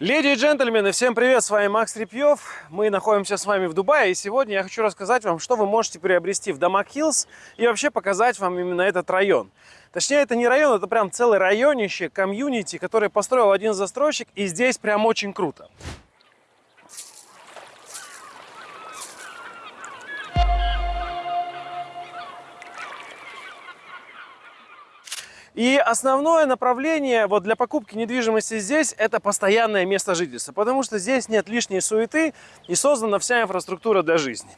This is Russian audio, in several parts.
Леди и джентльмены, всем привет, с вами Макс Репьев. Мы находимся с вами в Дубае, и сегодня я хочу рассказать вам, что вы можете приобрести в Дамаг Хиллз и вообще показать вам именно этот район. Точнее, это не район, это прям целый районище, комьюнити, который построил один застройщик, и здесь прям очень круто. И основное направление вот для покупки недвижимости здесь – это постоянное место жительства, потому что здесь нет лишней суеты и создана вся инфраструктура для жизни.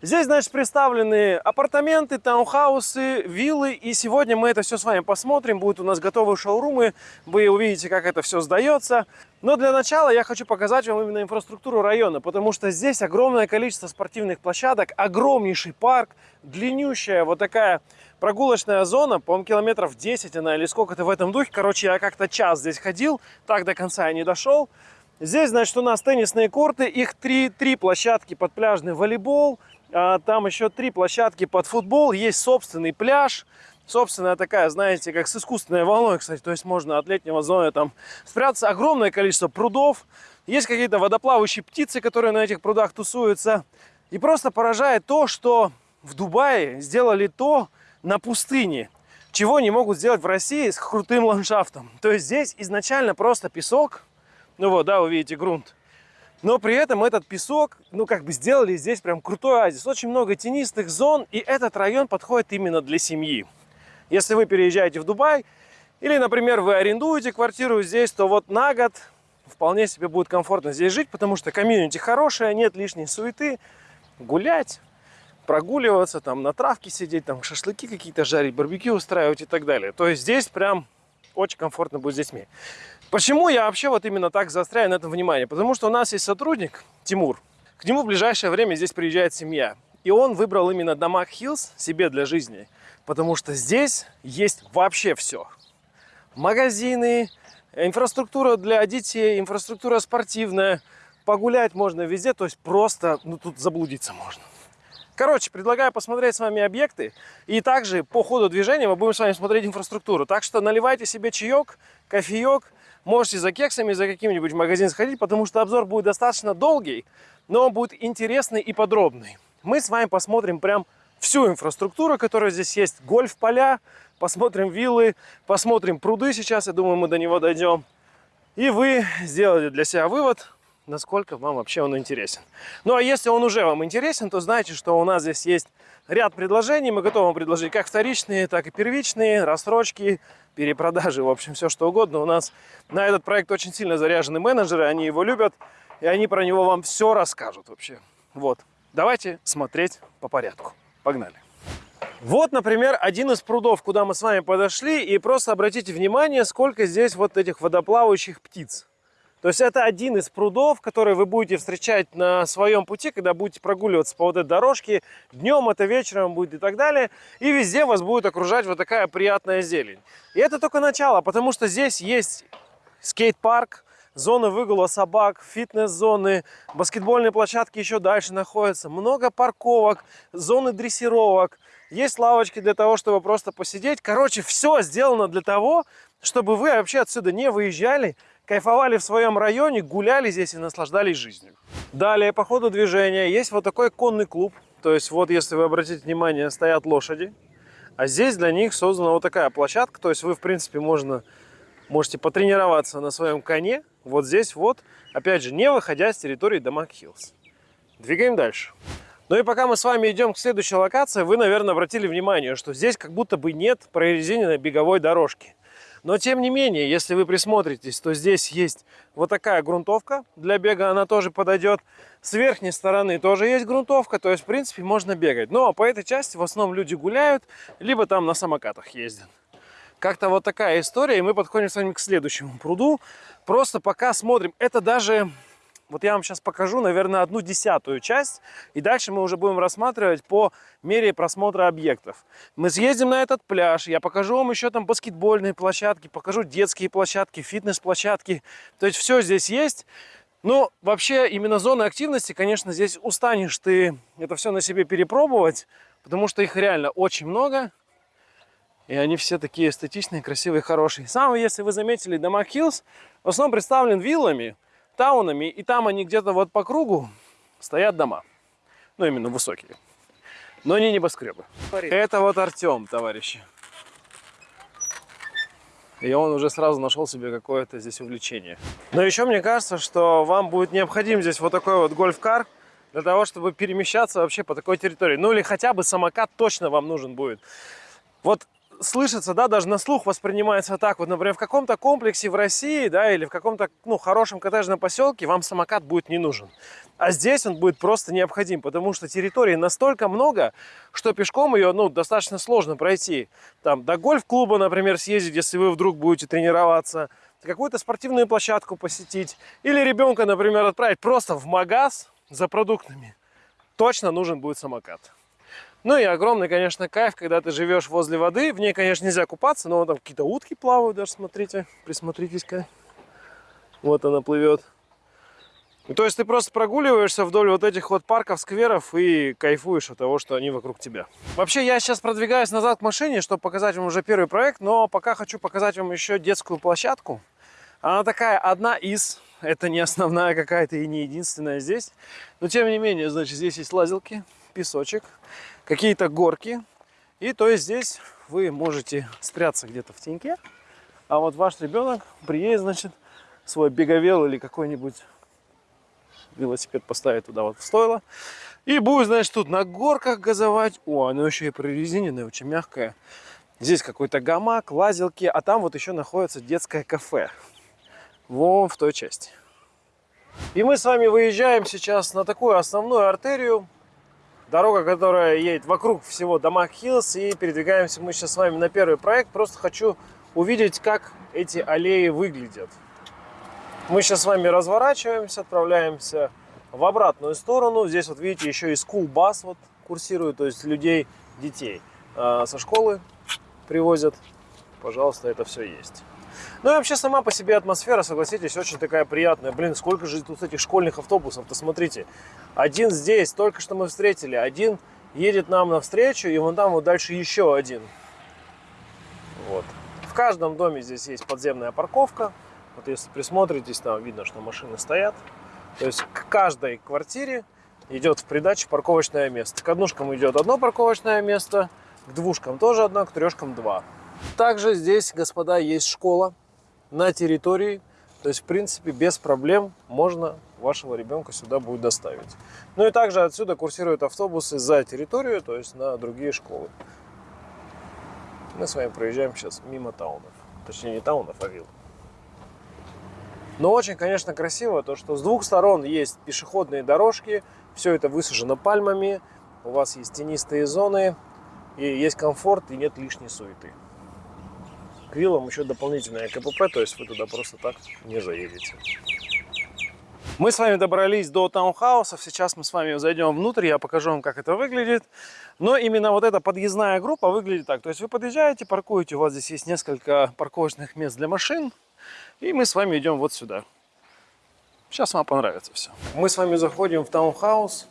Здесь, значит, представлены апартаменты, таунхаусы, виллы, и сегодня мы это все с вами посмотрим. Будут у нас готовые шоурумы, вы увидите, как это все сдается. Но для начала я хочу показать вам именно инфраструктуру района, потому что здесь огромное количество спортивных площадок, огромнейший парк, длиннющая вот такая прогулочная зона, по-моему, километров 10 она или сколько-то в этом духе. Короче, я как-то час здесь ходил, так до конца я не дошел. Здесь, значит, у нас теннисные корты, их три, три площадки под пляжный волейбол, а там еще три площадки под футбол, есть собственный пляж, собственная такая, знаете, как с искусственной волной, кстати, то есть можно от летнего зоны там спрятаться. Огромное количество прудов, есть какие-то водоплавающие птицы, которые на этих прудах тусуются. И просто поражает то, что в Дубае сделали то, на пустыне, чего не могут сделать в России с крутым ландшафтом. То есть здесь изначально просто песок, ну вот, да, вы видите грунт, но при этом этот песок, ну как бы сделали здесь прям крутой оазис. Очень много тенистых зон, и этот район подходит именно для семьи. Если вы переезжаете в Дубай, или, например, вы арендуете квартиру здесь, то вот на год вполне себе будет комфортно здесь жить, потому что комьюнити хорошая, нет лишней суеты, гулять, прогуливаться, там на травке сидеть, там шашлыки какие-то жарить, барбекю устраивать и так далее. То есть здесь прям очень комфортно будет с детьми. Почему я вообще вот именно так заостряю на этом внимание? Потому что у нас есть сотрудник, Тимур. К нему в ближайшее время здесь приезжает семья. И он выбрал именно Дамаг Хиллз себе для жизни. Потому что здесь есть вообще все. Магазины, инфраструктура для детей, инфраструктура спортивная. Погулять можно везде, то есть просто, ну тут заблудиться можно. Короче, предлагаю посмотреть с вами объекты. И также по ходу движения мы будем с вами смотреть инфраструктуру. Так что наливайте себе чаек, кофеек. Можете за кексами, за каким-нибудь магазин сходить, потому что обзор будет достаточно долгий, но он будет интересный и подробный. Мы с вами посмотрим прям всю инфраструктуру, которая здесь есть. Гольф-поля, посмотрим виллы, посмотрим пруды сейчас. Я думаю, мы до него дойдем. И вы сделали для себя вывод, насколько вам вообще он интересен. Ну а если он уже вам интересен, то знайте, что у нас здесь есть ряд предложений. Мы готовы предложить как вторичные, так и первичные, рассрочки, перепродажи, в общем, все что угодно. У нас на этот проект очень сильно заряжены менеджеры, они его любят, и они про него вам все расскажут вообще. Вот, давайте смотреть по порядку. Погнали. Вот, например, один из прудов, куда мы с вами подошли, и просто обратите внимание, сколько здесь вот этих водоплавающих птиц. То есть это один из прудов, который вы будете встречать на своем пути, когда будете прогуливаться по вот этой дорожке. Днем это вечером будет и так далее. И везде вас будет окружать вот такая приятная зелень. И это только начало, потому что здесь есть скейт-парк, зоны выгула собак, фитнес-зоны, баскетбольные площадки еще дальше находятся, много парковок, зоны дрессировок, есть лавочки для того, чтобы просто посидеть. Короче, все сделано для того, чтобы вы вообще отсюда не выезжали, кайфовали в своем районе, гуляли здесь и наслаждались жизнью. Далее, по ходу движения, есть вот такой конный клуб. То есть, вот если вы обратите внимание, стоят лошади. А здесь для них создана вот такая площадка. То есть, вы, в принципе, можно, можете потренироваться на своем коне. Вот здесь вот, опять же, не выходя с территории Дамаг Хиллз. Двигаем дальше. Ну и пока мы с вами идем к следующей локации, вы, наверное, обратили внимание, что здесь как будто бы нет прорезиненной беговой дорожки. Но тем не менее, если вы присмотритесь, то здесь есть вот такая грунтовка для бега, она тоже подойдет. С верхней стороны тоже есть грунтовка, то есть в принципе можно бегать. Но по этой части в основном люди гуляют, либо там на самокатах ездят. Как-то вот такая история, и мы подходим с вами к следующему пруду. Просто пока смотрим, это даже вот я вам сейчас покажу, наверное, одну десятую часть, и дальше мы уже будем рассматривать по мере просмотра объектов. Мы съездим на этот пляж, я покажу вам еще там баскетбольные площадки, покажу детские площадки, фитнес-площадки. То есть все здесь есть. Но вообще именно зоны активности, конечно, здесь устанешь ты это все на себе перепробовать, потому что их реально очень много. И они все такие эстетичные, красивые, хорошие. Сам, если вы заметили, дома Хиллз в основном представлен виллами, таунами. И там они где-то вот по кругу стоят дома. Ну, именно высокие. Но не небоскребы. Это вот Артем, товарищи. И он уже сразу нашел себе какое-то здесь увлечение. Но еще мне кажется, что вам будет необходим здесь вот такой вот гольф-кар для того, чтобы перемещаться вообще по такой территории. Ну или хотя бы самокат точно вам нужен будет. Вот слышится, да, даже на слух воспринимается так. Вот, например, в каком-то комплексе в России, да, или в каком-то, ну, хорошем коттеджном поселке вам самокат будет не нужен. А здесь он будет просто необходим, потому что территории настолько много, что пешком ее, ну, достаточно сложно пройти. Там до гольф-клуба, например, съездить, если вы вдруг будете тренироваться, какую-то спортивную площадку посетить, или ребенка, например, отправить просто в магаз за продуктами. Точно нужен будет самокат. Ну и огромный, конечно, кайф, когда ты живешь возле воды. В ней, конечно, нельзя купаться, но там какие-то утки плавают даже, смотрите. Присмотритесь-ка. Вот она плывет. То есть ты просто прогуливаешься вдоль вот этих вот парков, скверов и кайфуешь от того, что они вокруг тебя. Вообще я сейчас продвигаюсь назад к машине, чтобы показать вам уже первый проект, но пока хочу показать вам еще детскую площадку. Она такая одна из, это не основная какая-то и не единственная здесь. Но тем не менее, значит, здесь есть лазилки, песочек, какие-то горки. И то есть здесь вы можете спрятаться где-то в теньке, а вот ваш ребенок приедет, значит, свой беговел или какой-нибудь велосипед поставить туда вот в стойло. И будет, значит, тут на горках газовать. О, оно еще и прорезиненное, очень мягкое. Здесь какой-то гамак, лазилки, а там вот еще находится детское кафе. Вон в той части. И мы с вами выезжаем сейчас на такую основную артерию. Дорога, которая едет вокруг всего Damac Hills. И передвигаемся мы сейчас с вами на первый проект. Просто хочу увидеть, как эти аллеи выглядят. Мы сейчас с вами разворачиваемся, отправляемся в обратную сторону. Здесь вот видите, еще и school bus вот курсирует, то есть людей, детей э, со школы привозят. Пожалуйста, это все есть. Ну и вообще сама по себе атмосфера, согласитесь, очень такая приятная. Блин, сколько же тут этих школьных автобусов-то, смотрите. Один здесь, только что мы встретили, один едет нам навстречу, и вон там вот дальше еще один. Вот. В каждом доме здесь есть подземная парковка. Вот если присмотритесь, там видно, что машины стоят. То есть к каждой квартире идет в придаче парковочное место. К однушкам идет одно парковочное место, к двушкам тоже одно, к трешкам два. Также здесь, господа, есть школа на территории. То есть, в принципе, без проблем можно вашего ребенка сюда будет доставить. Ну и также отсюда курсируют автобусы за территорию, то есть на другие школы. Мы с вами проезжаем сейчас мимо таунов. Точнее, не таунов, а вилл. Но очень, конечно, красиво то, что с двух сторон есть пешеходные дорожки, все это высажено пальмами, у вас есть тенистые зоны, и есть комфорт, и нет лишней суеты. К виллам еще дополнительное КПП, то есть вы туда просто так не заедете. Мы с вами добрались до таунхаусов, сейчас мы с вами зайдем внутрь, я покажу вам, как это выглядит. Но именно вот эта подъездная группа выглядит так. То есть вы подъезжаете, паркуете, у вас здесь есть несколько парковочных мест для машин. И мы с вами идем вот сюда. Сейчас вам понравится все. Мы с вами заходим в таунхаус,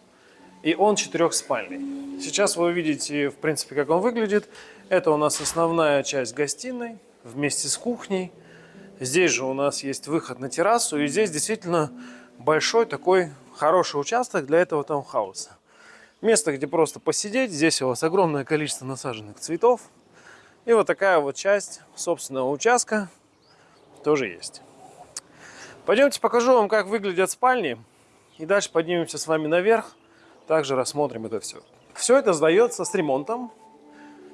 и он четырехспальный. Сейчас вы увидите, в принципе, как он выглядит. Это у нас основная часть гостиной вместе с кухней. Здесь же у нас есть выход на террасу, и здесь действительно большой такой хороший участок для этого таунхауса. Место, где просто посидеть. Здесь у вас огромное количество насаженных цветов. И вот такая вот часть собственного участка тоже есть. Пойдемте покажу вам, как выглядят спальни. И дальше поднимемся с вами наверх. Также рассмотрим это все. Все это сдается с ремонтом.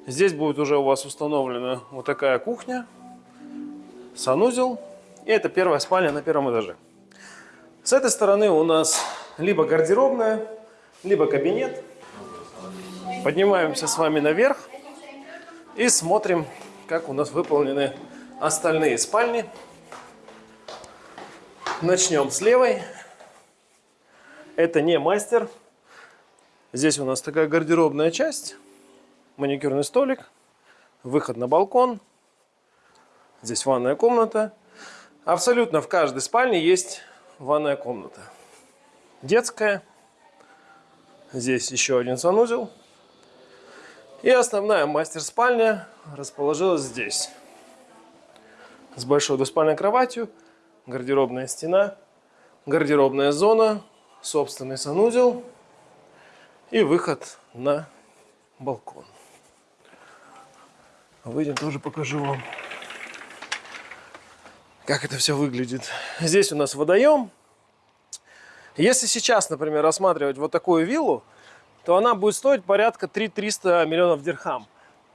Здесь будет уже у вас установлена вот такая кухня, санузел. И это первая спальня на первом этаже. С этой стороны у нас либо гардеробная, либо кабинет. Поднимаемся с вами наверх и смотрим, как у нас выполнены остальные спальни. Начнем с левой. Это не мастер. Здесь у нас такая гардеробная часть, маникюрный столик, выход на балкон. Здесь ванная комната. Абсолютно в каждой спальне есть ванная комната. Детская. Здесь еще один санузел. И основная мастер-спальня расположилась здесь. С большой двуспальной кроватью, гардеробная стена, гардеробная зона, собственный санузел и выход на балкон. Выйдем, тоже покажу вам, как это все выглядит. Здесь у нас водоем. Если сейчас, например, рассматривать вот такую виллу, то она будет стоить порядка 3-300 миллионов дирхам.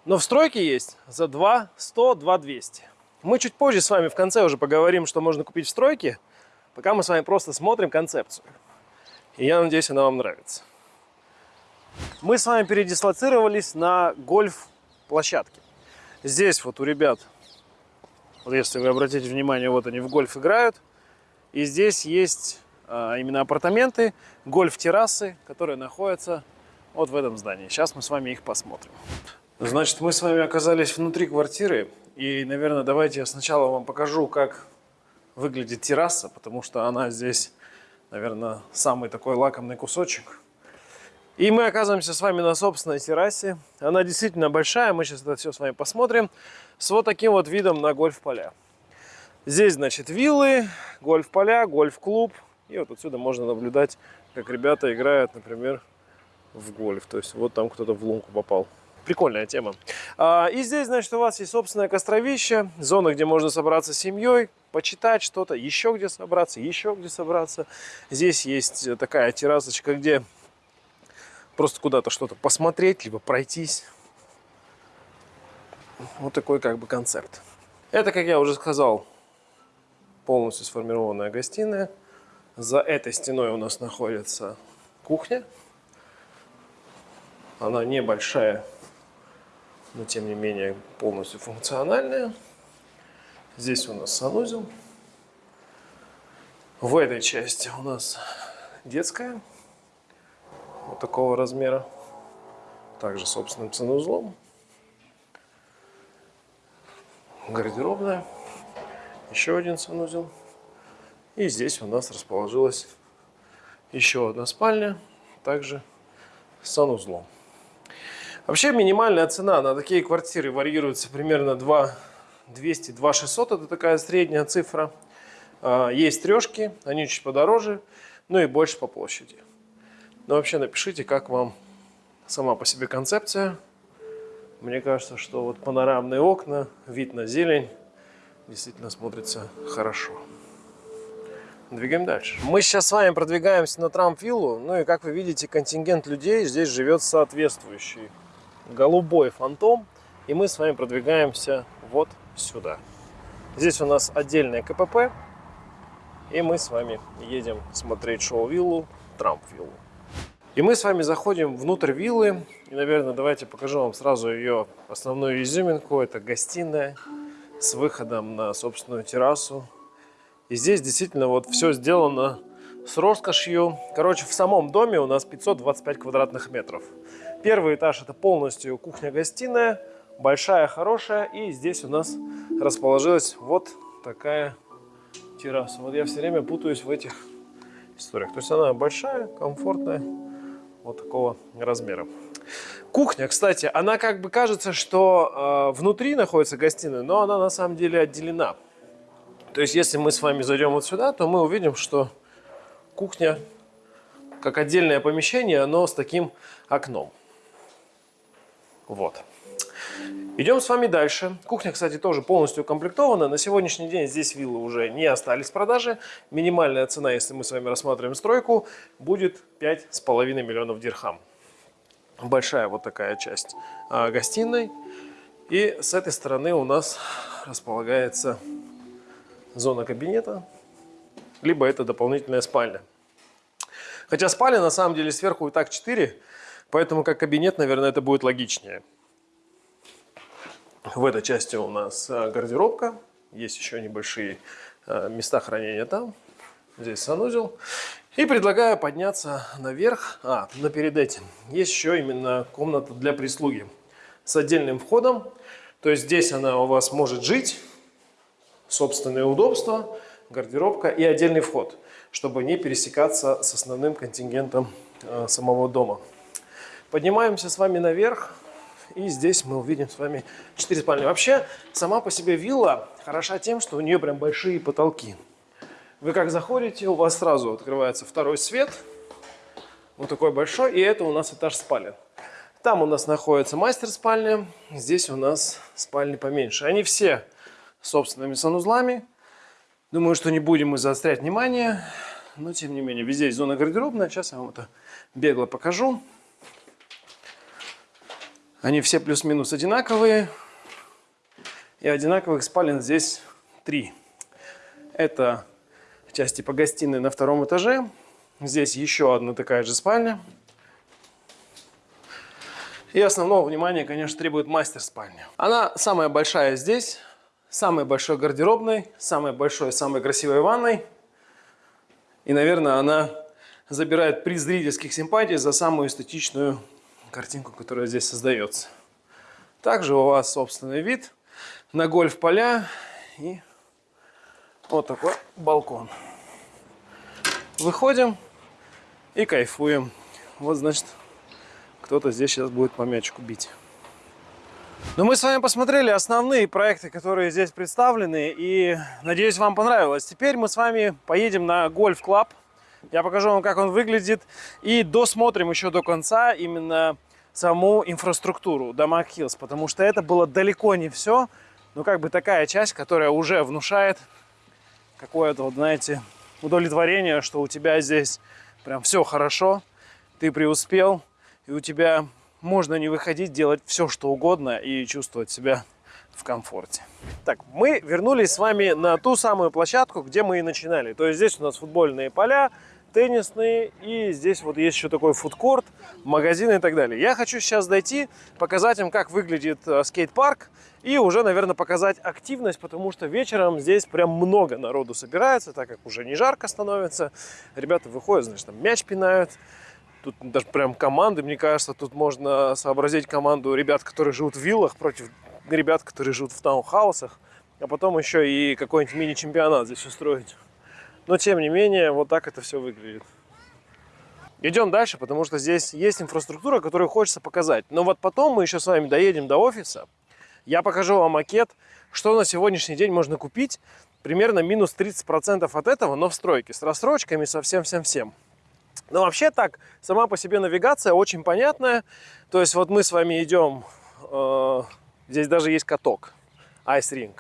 Но в стройке есть за 2 100, 2 200. Мы чуть позже с вами в конце уже поговорим, что можно купить в стройке, пока мы с вами просто смотрим концепцию. И я надеюсь, она вам нравится. Мы с вами передислоцировались на гольф-площадке. Здесь вот у ребят, вот если вы обратите внимание, вот они в гольф играют. И здесь есть а, именно апартаменты, гольф-террасы, которые находятся вот в этом здании. Сейчас мы с вами их посмотрим. Значит, мы с вами оказались внутри квартиры. И, наверное, давайте я сначала вам покажу, как выглядит терраса, потому что она здесь, наверное, самый такой лакомный кусочек. И мы оказываемся с вами на собственной террасе. Она действительно большая, мы сейчас это все с вами посмотрим. С вот таким вот видом на гольф-поля. Здесь, значит, виллы, гольф-поля, гольф-клуб. И вот отсюда можно наблюдать, как ребята играют, например, в гольф. То есть вот там кто-то в лунку попал. Прикольная тема. А, и здесь, значит, у вас есть собственное костровище, зона, где можно собраться с семьей, почитать что-то, еще где собраться, еще где собраться. Здесь есть такая террасочка, где просто куда-то что-то посмотреть, либо пройтись. Вот такой как бы концепт. Это, как я уже сказал, полностью сформированная гостиная. За этой стеной у нас находится кухня. Она небольшая, но тем не менее полностью функциональная. Здесь у нас санузел. В этой части у нас детская вот такого размера. Также собственным санузлом. Гардеробная. Еще один санузел. И здесь у нас расположилась еще одна спальня. Также с санузлом. Вообще минимальная цена на такие квартиры варьируется примерно 2 200 2 600 это такая средняя цифра а, есть трешки они чуть подороже ну и больше по площади но вообще напишите, как вам сама по себе концепция. Мне кажется, что вот панорамные окна, вид на зелень действительно смотрится хорошо. Двигаем дальше. Мы сейчас с вами продвигаемся на Трамп-виллу. Ну и как вы видите, контингент людей здесь живет соответствующий. Голубой фантом. И мы с вами продвигаемся вот сюда. Здесь у нас отдельное КПП. И мы с вами едем смотреть шоу-виллу, Трамп-виллу. И мы с вами заходим внутрь виллы. И, наверное, давайте покажу вам сразу ее основную изюминку. Это гостиная с выходом на собственную террасу. И здесь действительно вот все сделано с роскошью. Короче, в самом доме у нас 525 квадратных метров. Первый этаж это полностью кухня-гостиная. Большая, хорошая. И здесь у нас расположилась вот такая терраса. Вот я все время путаюсь в этих историях. То есть она большая, комфортная вот такого размера. Кухня, кстати, она как бы кажется, что э, внутри находится гостиная, но она на самом деле отделена. То есть, если мы с вами зайдем вот сюда, то мы увидим, что кухня, как отдельное помещение, оно с таким окном. Вот. Идем с вами дальше. Кухня, кстати, тоже полностью укомплектована. На сегодняшний день здесь виллы уже не остались в продаже. Минимальная цена, если мы с вами рассматриваем стройку, будет 5,5 миллионов дирхам. Большая вот такая часть а, гостиной. И с этой стороны у нас располагается зона кабинета, либо это дополнительная спальня. Хотя спальня на самом деле сверху и так 4, поэтому как кабинет, наверное, это будет логичнее. В этой части у нас э, гардеробка. Есть еще небольшие э, места хранения там. Здесь санузел. И предлагаю подняться наверх. А, но перед этим есть еще именно комната для прислуги с отдельным входом. То есть здесь она у вас может жить, собственные удобства, гардеробка и отдельный вход, чтобы не пересекаться с основным контингентом э, самого дома. Поднимаемся с вами наверх. И здесь мы увидим с вами 4 спальни. Вообще, сама по себе вилла хороша тем, что у нее прям большие потолки. Вы как заходите, у вас сразу открывается второй свет. Вот такой большой. И это у нас этаж спален. Там у нас находится мастер-спальня. Здесь у нас спальни поменьше. Они все собственными санузлами. Думаю, что не будем мы заострять внимание. Но, тем не менее, везде есть зона гардеробная. Сейчас я вам это бегло покажу. Они все плюс-минус одинаковые. И одинаковых спален здесь три. Это часть типа гостиной на втором этаже. Здесь еще одна такая же спальня. И основного внимания, конечно, требует мастер-спальня. Она самая большая здесь, самой большой гардеробной, самой большой, самой красивой ванной. И, наверное, она забирает приз зрительских симпатий за самую эстетичную картинку, которая здесь создается. Также у вас собственный вид на гольф-поля и вот такой балкон. Выходим и кайфуем. Вот, значит, кто-то здесь сейчас будет по мячику бить. Но мы с вами посмотрели основные проекты, которые здесь представлены, и надеюсь, вам понравилось. Теперь мы с вами поедем на гольф-клаб я покажу вам, как он выглядит. И досмотрим еще до конца именно саму инфраструктуру Дамаг Хиллз. Потому что это было далеко не все. Но как бы такая часть, которая уже внушает какое-то, вот, знаете, удовлетворение, что у тебя здесь прям все хорошо. Ты преуспел. И у тебя можно не выходить, делать все, что угодно и чувствовать себя в комфорте. Так, мы вернулись с вами на ту самую площадку, где мы и начинали. То есть здесь у нас футбольные поля, теннисные, и здесь вот есть еще такой фудкорт, магазины и так далее. Я хочу сейчас дойти, показать им, как выглядит э, скейт-парк, и уже, наверное, показать активность, потому что вечером здесь прям много народу собирается, так как уже не жарко становится. Ребята выходят, значит, там мяч пинают, Тут даже прям команды, мне кажется, тут можно сообразить команду ребят, которые живут в виллах против ребят, которые живут в таунхаусах. А потом еще и какой-нибудь мини-чемпионат здесь устроить. Но тем не менее, вот так это все выглядит. Идем дальше, потому что здесь есть инфраструктура, которую хочется показать. Но вот потом мы еще с вами доедем до офиса. Я покажу вам макет, что на сегодняшний день можно купить. Примерно минус 30% от этого, но в стройке, с рассрочками, со всем-всем-всем. Но вообще так, сама по себе навигация очень понятная. То есть вот мы с вами идем, э, здесь даже есть каток, Ring.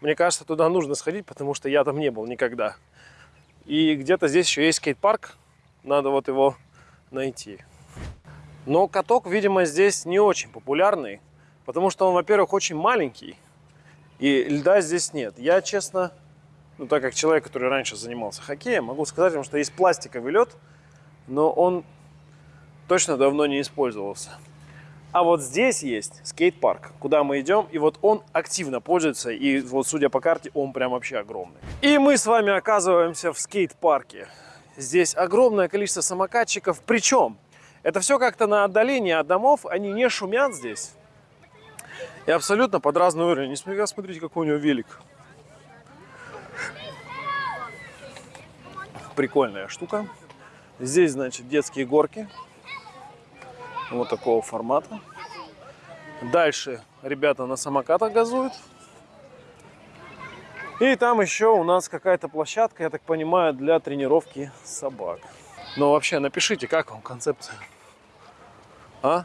Мне кажется, туда нужно сходить, потому что я там не был никогда. И где-то здесь еще есть скейт-парк. Надо вот его найти. Но каток, видимо, здесь не очень популярный. Потому что он, во-первых, очень маленький. И льда здесь нет. Я, честно, ну так как человек, который раньше занимался хоккеем, могу сказать вам, что есть пластиковый лед, но он точно давно не использовался. А вот здесь есть скейт-парк, куда мы идем, и вот он активно пользуется, и вот судя по карте, он прям вообще огромный. И мы с вами оказываемся в скейт-парке. Здесь огромное количество самокатчиков, причем это все как-то на отдалении от домов, они не шумят здесь. И абсолютно под разный уровень. Несмотря, смотрите, какой у него велик. Прикольная штука. Здесь, значит, детские горки вот такого формата. Дальше ребята на самокатах газуют. И там еще у нас какая-то площадка, я так понимаю, для тренировки собак. Но вообще напишите, как вам концепция? А?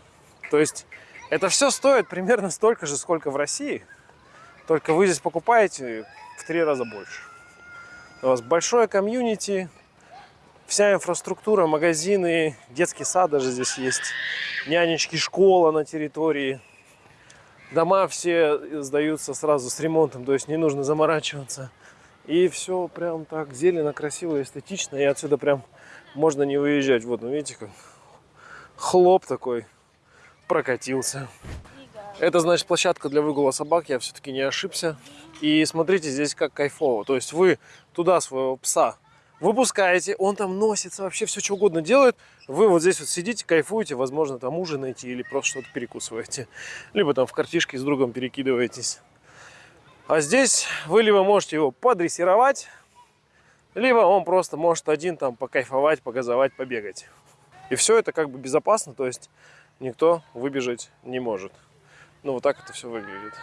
То есть это все стоит примерно столько же, сколько в России. Только вы здесь покупаете в три раза больше. У вас большое комьюнити, вся инфраструктура, магазины, детский сад даже здесь есть, нянечки, школа на территории. Дома все сдаются сразу с ремонтом, то есть не нужно заморачиваться. И все прям так зелено, красиво, эстетично. И отсюда прям можно не выезжать. Вот, ну видите, как хлоп такой прокатился. Это значит площадка для выгула собак, я все-таки не ошибся. И смотрите, здесь как кайфово. То есть вы туда своего пса выпускаете, он там носится, вообще все что угодно делает. Вы вот здесь вот сидите, кайфуете, возможно, там ужинаете или просто что-то перекусываете. Либо там в картишке с другом перекидываетесь. А здесь вы либо можете его подрессировать, либо он просто может один там покайфовать, погазовать, побегать. И все это как бы безопасно, то есть никто выбежать не может. Ну, вот так это все выглядит.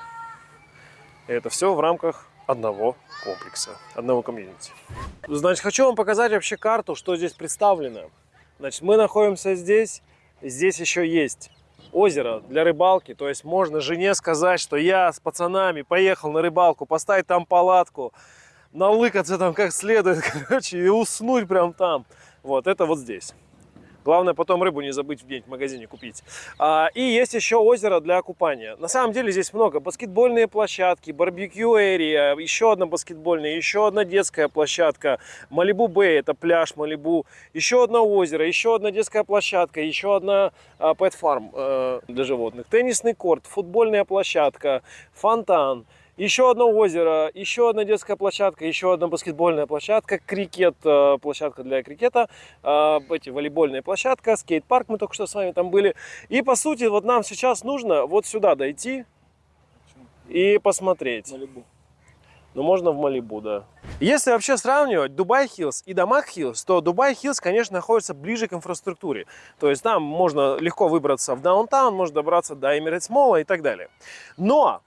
И это все в рамках одного комплекса, одного комьюнити. Значит, хочу вам показать вообще карту, что здесь представлено. Значит, мы находимся здесь, здесь еще есть озеро для рыбалки, то есть можно жене сказать, что я с пацанами поехал на рыбалку, поставить там палатку, налыкаться там как следует, короче, и уснуть прям там. Вот, это вот здесь. Главное потом рыбу не забыть где-нибудь в магазине купить. А, и есть еще озеро для купания. На самом деле здесь много. Баскетбольные площадки, барбекю эрия, еще одна баскетбольная, еще одна детская площадка. Малибу Бэй, это пляж Малибу. Еще одно озеро, еще одна детская площадка, еще одна а, pet э, для животных. Теннисный корт, футбольная площадка, фонтан. Еще одно озеро, еще одна детская площадка, еще одна баскетбольная площадка, крикет, э, площадка для крикета, э, эти волейбольная площадка, скейт-парк, мы только что с вами там были. И по сути, вот нам сейчас нужно вот сюда дойти и посмотреть. Малибу. Ну, можно в Малибу, да. Если вообще сравнивать Dubai Hills и Damac Hills, то Dubai Hills, конечно, находится ближе к инфраструктуре. То есть там можно легко выбраться в downtown, можно добраться до Emirates Mall а и так далее. Но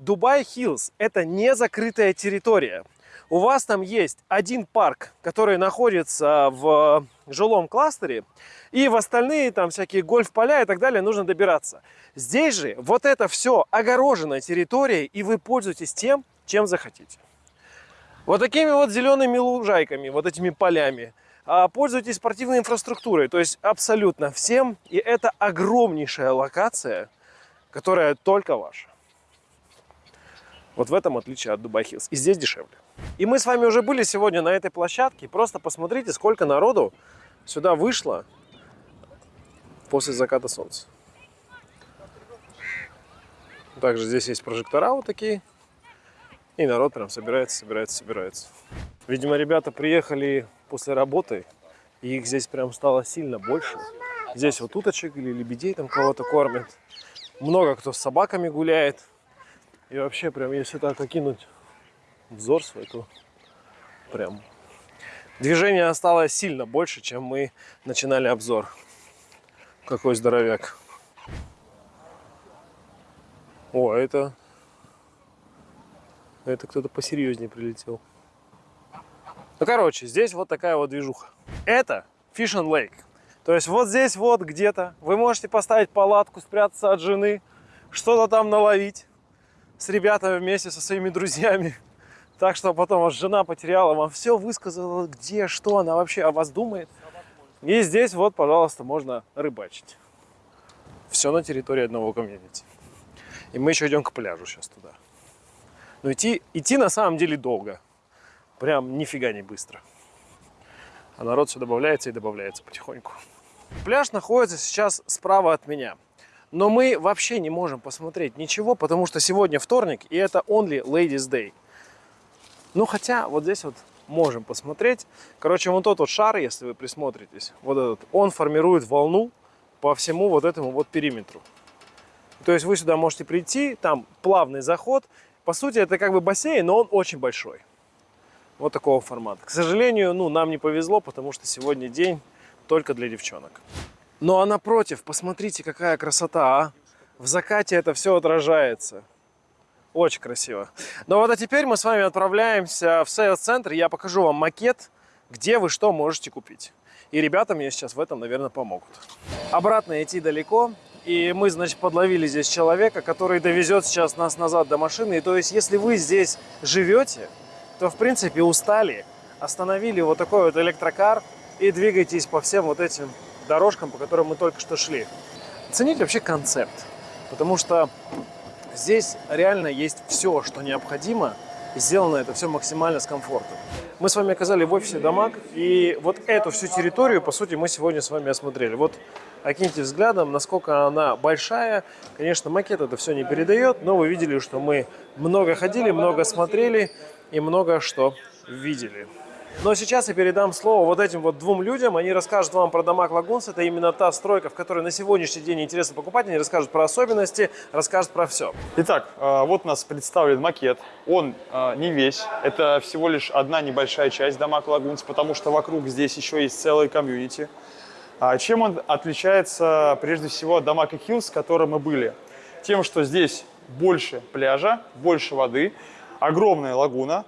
Dubai Hills – это не закрытая территория. У вас там есть один парк, который находится в жилом кластере, и в остальные там всякие гольф-поля и так далее нужно добираться. Здесь же вот это все огороженная территория, и вы пользуетесь тем, чем захотите. Вот такими вот зелеными лужайками, вот этими полями. А, пользуйтесь спортивной инфраструктурой, то есть абсолютно всем. И это огромнейшая локация, которая только ваша. Вот в этом отличие от Дубай Хиллз. И здесь дешевле. И мы с вами уже были сегодня на этой площадке. Просто посмотрите, сколько народу сюда вышло после заката солнца. Также здесь есть прожектора вот такие. И народ прям собирается, собирается, собирается. Видимо, ребята приехали после работы, и их здесь прям стало сильно больше. Здесь вот уточек или лебедей там кого-то кормят. Много кто с собаками гуляет. И вообще, прям, если так окинуть взор свой, то прям движение стало сильно больше, чем мы начинали обзор. Какой здоровяк. О, это... Это кто-то посерьезнее прилетел. Ну, короче, здесь вот такая вот движуха. Это Fish and Lake. То есть вот здесь вот где-то вы можете поставить палатку, спрятаться от жены, что-то там наловить с ребятами вместе со своими друзьями. Так что потом вас жена потеряла, вам все высказала, где, что она вообще о вас думает. И здесь вот, пожалуйста, можно рыбачить. Все на территории одного комьюнити. И мы еще идем к пляжу сейчас туда. Но идти, идти на самом деле долго. Прям нифига не быстро. А народ все добавляется и добавляется потихоньку. Пляж находится сейчас справа от меня. Но мы вообще не можем посмотреть ничего, потому что сегодня вторник, и это only ladies day. Ну, хотя вот здесь вот можем посмотреть. Короче, вот тот вот шар, если вы присмотритесь, вот этот, он формирует волну по всему вот этому вот периметру. То есть вы сюда можете прийти, там плавный заход. По сути, это как бы бассейн, но он очень большой. Вот такого формата. К сожалению, ну, нам не повезло, потому что сегодня день только для девчонок. Ну а напротив, посмотрите, какая красота, а! В закате это все отражается. Очень красиво. Ну вот а теперь мы с вами отправляемся в сейлс-центр. Я покажу вам макет, где вы что можете купить. И ребята мне сейчас в этом, наверное, помогут. Обратно идти далеко. И мы, значит, подловили здесь человека, который довезет сейчас нас назад до машины. И то есть, если вы здесь живете, то, в принципе, устали, остановили вот такой вот электрокар и двигаетесь по всем вот этим дорожкам, по которым мы только что шли. Оцените вообще концепт, потому что здесь реально есть все, что необходимо, и сделано это все максимально с комфортом. Мы с вами оказались в офисе Дамаг, и вот эту всю территорию, по сути, мы сегодня с вами осмотрели. Вот окиньте взглядом, насколько она большая. Конечно, макет это все не передает, но вы видели, что мы много ходили, много смотрели и много что видели. Но сейчас я передам слово вот этим вот двум людям. Они расскажут вам про Дамаг Лагунс. Это именно та стройка, в которой на сегодняшний день интересно покупать. Они расскажут про особенности, расскажут про все. Итак, э, вот у нас представлен макет. Он э, не весь. Это всего лишь одна небольшая часть Дамаг Лагунс, потому что вокруг здесь еще есть целый комьюнити. А чем он отличается прежде всего от Дамаг и Хиллз, в котором мы были? тем, что здесь больше пляжа, больше воды, огромная лагуна,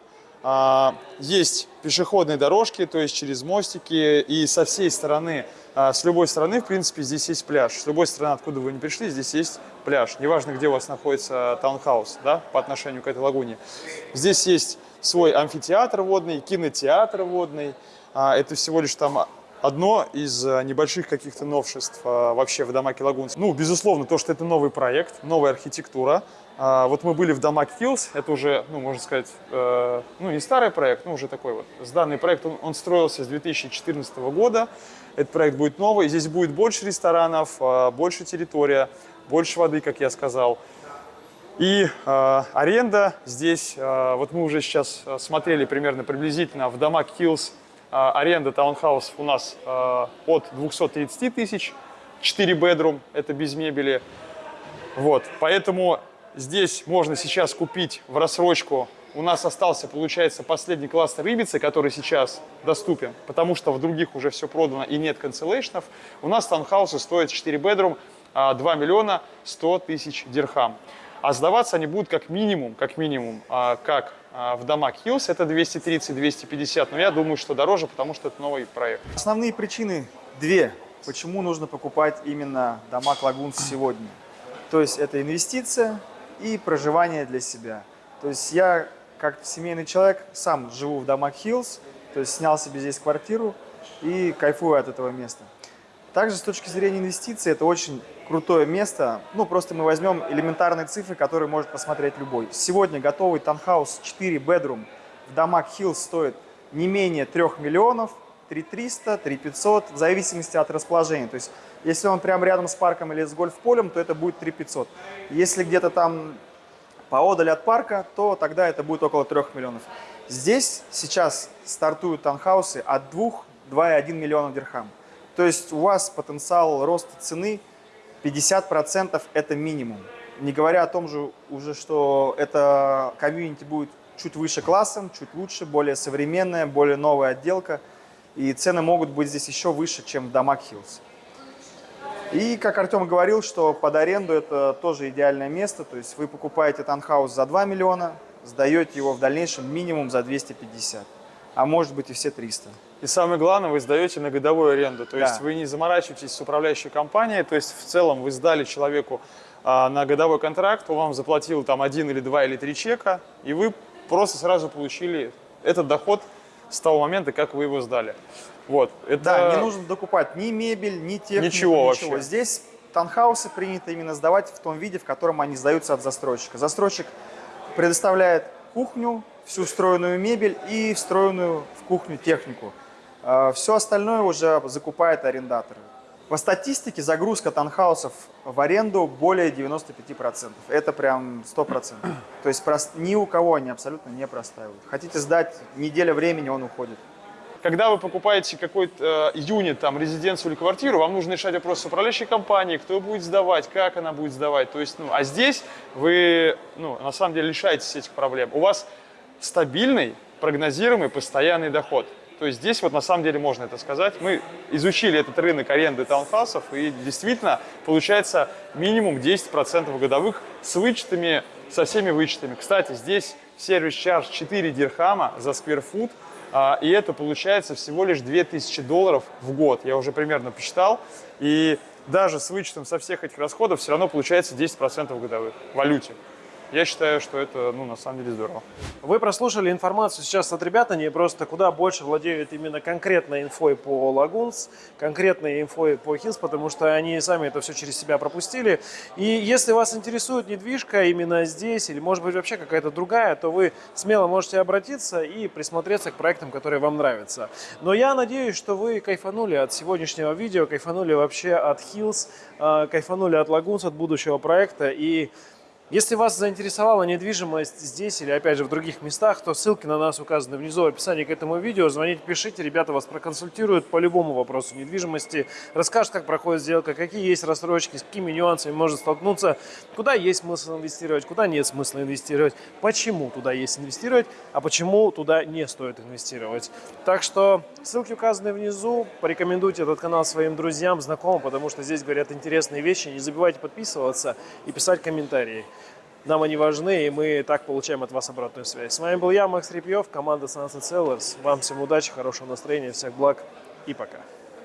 есть пешеходные дорожки, то есть через мостики, и со всей стороны, а, с любой стороны, в принципе, здесь есть пляж. С любой стороны, откуда вы не пришли, здесь есть пляж. Неважно, где у вас находится таунхаус, да, по отношению к этой лагуне. Здесь есть свой амфитеатр водный, кинотеатр водный. А, это всего лишь там одно из небольших каких-то новшеств вообще в Дамаке Лагунс. Ну, безусловно, то, что это новый проект, новая архитектура, а, вот мы были в Дамаг Hills, это уже, ну, можно сказать, э, ну, не старый проект, но уже такой вот. Сданный проект, он, он строился с 2014 года. Этот проект будет новый, здесь будет больше ресторанов, э, больше территория, больше воды, как я сказал. И э, аренда здесь, э, вот мы уже сейчас э, смотрели примерно приблизительно в Hills, э, аренда таунхаусов у нас э, от 230 тысяч, 4 бедрум, это без мебели. Вот, поэтому Здесь можно сейчас купить в рассрочку. У нас остался, получается, последний кластер Ибицы, который сейчас доступен, потому что в других уже все продано и нет канцелейшнов. У нас таунхаусы стоят 4 бедрум 2 миллиона 100 тысяч дирхам. А сдаваться они будут как минимум, как минимум, а, как а, в домах Hills, это 230-250, но я думаю, что дороже, потому что это новый проект. Основные причины две, почему нужно покупать именно дома Лагунс сегодня. То есть это инвестиция и проживание для себя. То есть я, как семейный человек, сам живу в домах Хиллз, то есть снял себе здесь квартиру и кайфую от этого места. Также с точки зрения инвестиций это очень крутое место. Ну, просто мы возьмем элементарные цифры, которые может посмотреть любой. Сегодня готовый таунхаус 4 bedroom в домах Хиллз стоит не менее 3 миллионов, 3300, 3500, в зависимости от расположения. То есть если он прямо рядом с парком или с гольф-полем, то это будет 3500. Если где-то там поодаль от парка, то тогда это будет около 3 миллионов. Здесь сейчас стартуют таунхаусы от 2-2,1 миллиона дирхам. То есть у вас потенциал роста цены 50% это минимум. Не говоря о том же уже, что это комьюнити будет чуть выше классом, чуть лучше, более современная, более новая отделка. И цены могут быть здесь еще выше, чем в домах Хиллз. И, как Артем говорил, что под аренду это тоже идеальное место. То есть вы покупаете танхаус за 2 миллиона, сдаете его в дальнейшем минимум за 250, а может быть и все 300. И самое главное, вы сдаете на годовую аренду. То Да. есть вы не заморачиваетесь с управляющей компанией. То есть в целом вы сдали человеку а, на годовой контракт, он вам заплатил там один или два или три чека, и вы просто сразу получили этот доход с того момента, как вы его сдали. Вот. Это... Да, не нужно докупать ни мебель, ни технику, Ничего вообще. Здесь танхаусы принято именно сдавать в том виде, в котором они сдаются от застройщика. Застройщик предоставляет кухню, всю встроенную мебель и встроенную в кухню технику. Все остальное уже закупает арендаторы. По статистике загрузка танхаусов в аренду более 95%. Это прям 100%. То есть ни у кого они абсолютно не простаивают. Хотите сдать, неделя времени он уходит. Когда вы покупаете какой-то э, юнит, там, резиденцию или квартиру, вам нужно решать вопрос с управляющей компанией, кто будет сдавать, как она будет сдавать. То есть, ну, а здесь вы, ну, на самом деле, лишаетесь этих проблем. У вас стабильный, прогнозируемый, постоянный доход. То есть здесь вот на самом деле можно это сказать. Мы изучили этот рынок аренды таунхаусов, и действительно получается минимум 10% годовых с вычетами, со всеми вычетами. Кстати, здесь сервис-чарж 4 дирхама за скверфут, а, и это получается всего лишь 2000 долларов в год. Я уже примерно посчитал. И даже с вычетом со всех этих расходов все равно получается 10% годовых в валюте. Я считаю, что это, ну, на самом деле здорово. Вы прослушали информацию сейчас от ребят, они просто куда больше владеют именно конкретной инфой по Лагунс, конкретной инфой по Хилс, потому что они сами это все через себя пропустили. И если вас интересует недвижка именно здесь, или может быть вообще какая-то другая, то вы смело можете обратиться и присмотреться к проектам, которые вам нравятся. Но я надеюсь, что вы кайфанули от сегодняшнего видео, кайфанули вообще от Хилс, кайфанули от Лагунс, от будущего проекта и Если вас заинтересовала недвижимость здесь или, опять же, в других местах, то ссылки на нас указаны внизу в описании к этому видео. Звоните, пишите, ребята вас проконсультируют по любому вопросу недвижимости, расскажут, как проходит сделка, какие есть рассрочки, с какими нюансами можно столкнуться, куда есть смысл инвестировать, куда нет смысла инвестировать, почему туда есть инвестировать, а почему туда не стоит инвестировать. Так что ссылки указаны внизу. Порекомендуйте этот канал своим друзьям, знакомым, потому что здесь говорят интересные вещи. Не забывайте подписываться и писать комментарии. Нам они важны, и мы так получаем от вас обратную связь. С вами был я, Макс Репьев, команда Sunset Sellers. Вам всем удачи, хорошего настроения, всех благ и пока.